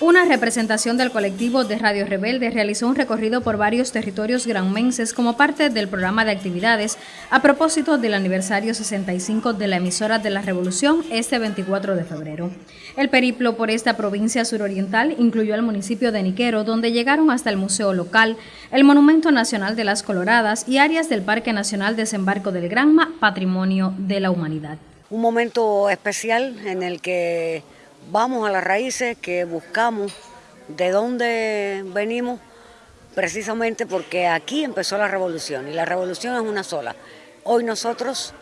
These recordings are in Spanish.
Una representación del colectivo de Radio Rebelde realizó un recorrido por varios territorios granmenses como parte del programa de actividades a propósito del aniversario 65 de la emisora de la Revolución este 24 de febrero. El periplo por esta provincia suroriental incluyó el municipio de Niquero, donde llegaron hasta el museo local, el Monumento Nacional de las Coloradas y áreas del Parque Nacional Desembarco del Granma, Patrimonio de la Humanidad. Un momento especial en el que vamos a las raíces que buscamos de dónde venimos, precisamente porque aquí empezó la revolución y la revolución es una sola. Hoy nosotros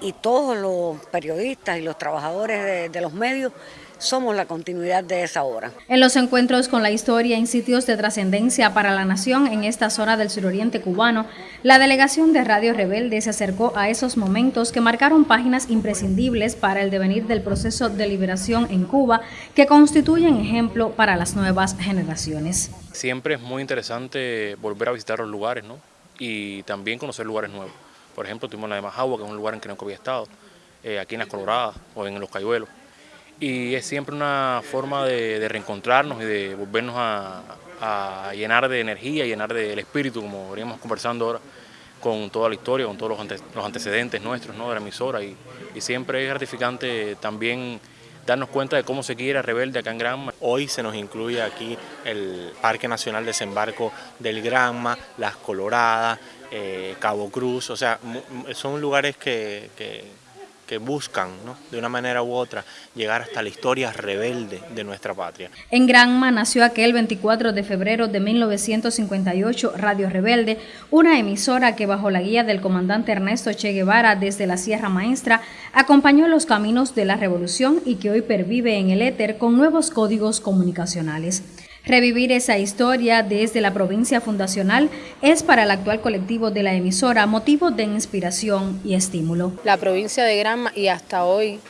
y todos los periodistas y los trabajadores de, de los medios somos la continuidad de esa obra. En los encuentros con la historia en sitios de trascendencia para la nación en esta zona del suroriente cubano, la delegación de Radio Rebelde se acercó a esos momentos que marcaron páginas imprescindibles para el devenir del proceso de liberación en Cuba, que constituyen ejemplo para las nuevas generaciones. Siempre es muy interesante volver a visitar los lugares ¿no? y también conocer lugares nuevos. Por ejemplo, tuvimos la de Majagua, que es un lugar en que no había estado, eh, aquí en Las Coloradas o en Los Cayuelos y es siempre una forma de, reencontrarnos y de volvernos a, llenar de energía, llenar del espíritu, como veníamos conversando ahora, con toda la historia, con todos los, antecedentes nuestros ¿no? de la emisora y, siempre es gratificante también darnos cuenta de cómo se quiere Rebelde acá en Granma. Hoy se nos incluye aquí el Parque Nacional Desembarco del Granma, Las Coloradas, eh, Cabo Cruz, o sea, son lugares que que buscan, de una manera u otra, llegar hasta la historia rebelde de nuestra patria. En Granma nació aquel 24 de febrero de 1958 Radio Rebelde, una emisora que bajo la guía del comandante Ernesto Che Guevara desde la Sierra Maestra acompañó los caminos de la revolución y que hoy pervive en el éter con nuevos códigos comunicacionales. Revivir esa historia desde la provincia fundacional es para el actual colectivo de la emisora motivo de inspiración y estímulo. La provincia de Granma y hasta hoy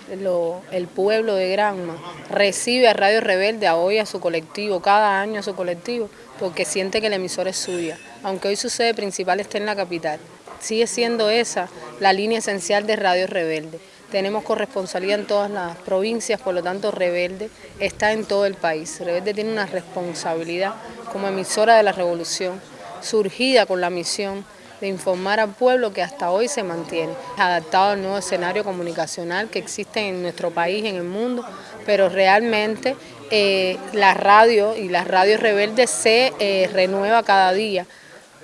el pueblo de Granma recibe a Radio Rebelde a hoy a su colectivo, cada año a su colectivo, porque siente que la emisora es suya, aunque hoy su sede principal esté en la capital. Sigue siendo esa la línea esencial de Radio Rebelde. Tenemos corresponsabilidad en todas las provincias, por lo tanto Rebelde está en todo el país. Rebelde tiene una responsabilidad como emisora de la revolución, surgida con la misión de informar al pueblo que hasta hoy se mantiene, adaptado al nuevo escenario comunicacional que existe en nuestro país, en el mundo, pero realmente eh, la radio y la radio rebelde se eh, renueva cada día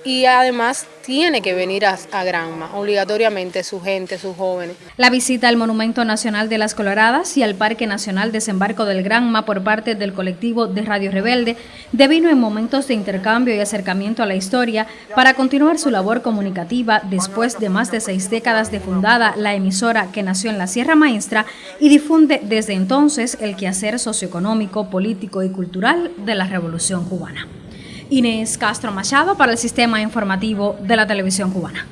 y además tiene que venir a, Granma, obligatoriamente, su gente, sus jóvenes. La visita al Monumento Nacional de las Coloradas y al Parque Nacional Desembarco del Granma por parte del colectivo de Radio Rebelde devino en momentos de intercambio y acercamiento a la historia para continuar su labor comunicativa después de más de seis décadas de fundada la emisora que nació en la Sierra Maestra y difunde desde entonces el quehacer socioeconómico, político y cultural de la Revolución Cubana. Inés Castro Machado para el Sistema Informativo de la Televisión Cubana.